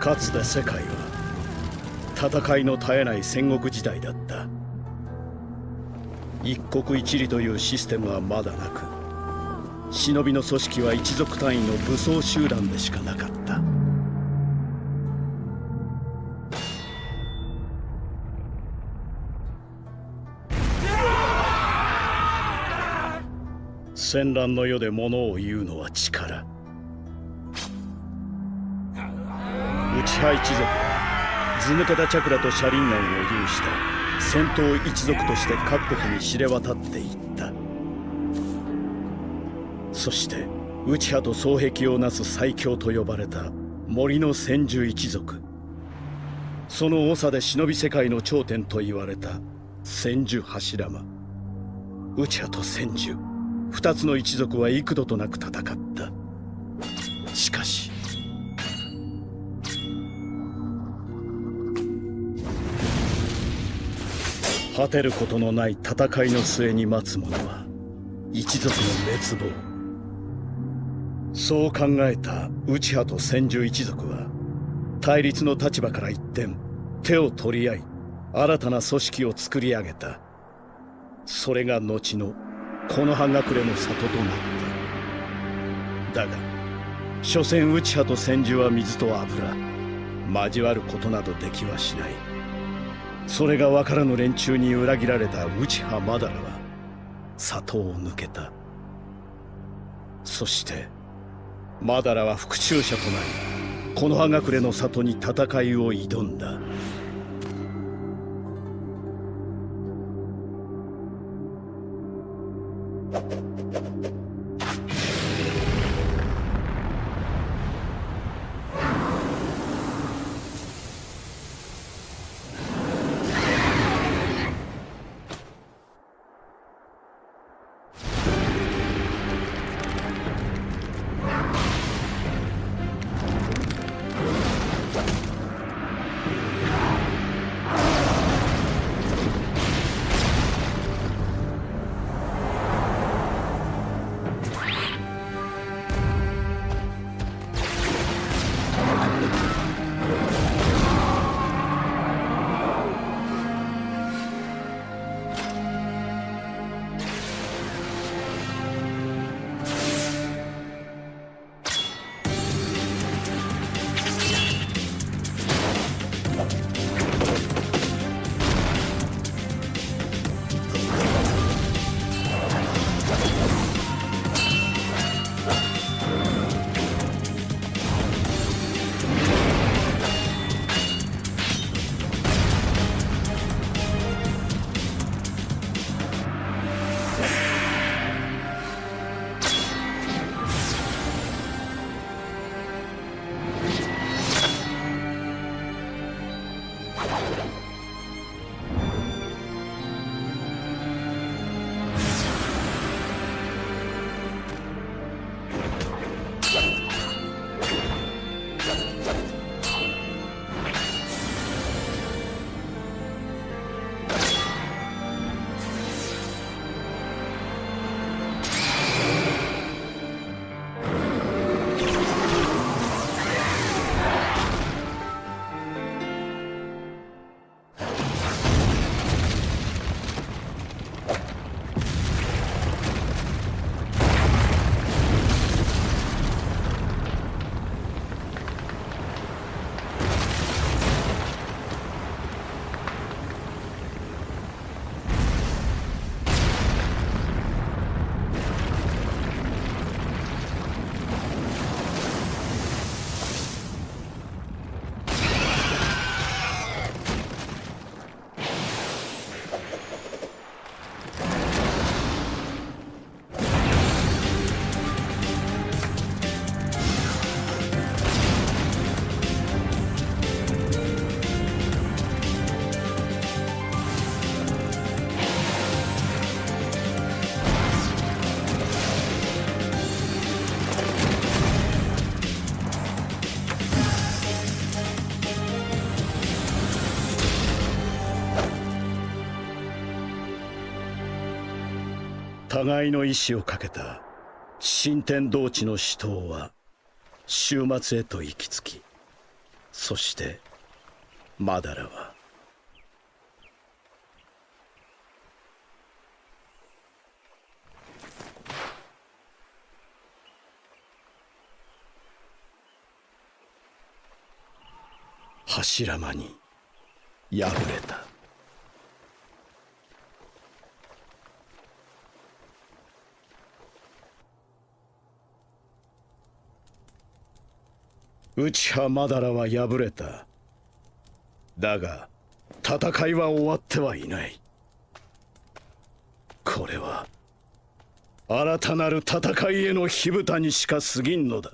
かつて世界は戦いの絶えない戦国時代だった。一国一里というシステムはまだなく忍びの組織は一族単位の武装集団でしかなかった。戦乱の世で物を言うのは力。内派一族は図抜けたチャクラと車輪眼を有した。戦闘一族として各国に知れ渡っていった。そして内派と双璧をなす最強と呼ばれた森の千住一族。その長で忍び世界の頂点と言われた千住柱間。内派と千住。二つの一族は幾度となく戦った。しかし。果てることのない戦いの末に待つ者は一族の滅亡。そう考えた内派と千住一族は対立の立場から一転手を取り合い新たな組織を作り上げた。それが後のこの葉隠れの里となっただが所詮内派と千住は水と油。交わることなどできはしない。それが分からぬ連中に裏切られた内派マダラは里を抜けた。そしてマダラは復讐者となりこの葉隠れの里に戦いを挑んだ。Let's go. 互いの意志をかけた新天道地の死闘は終末へと行き着きそしてマダラは柱間に敗れた。内派マダラは敗れた。だが戦いは終わってはいない。これは新たなる戦いへの火蓋にしか過ぎんのだ。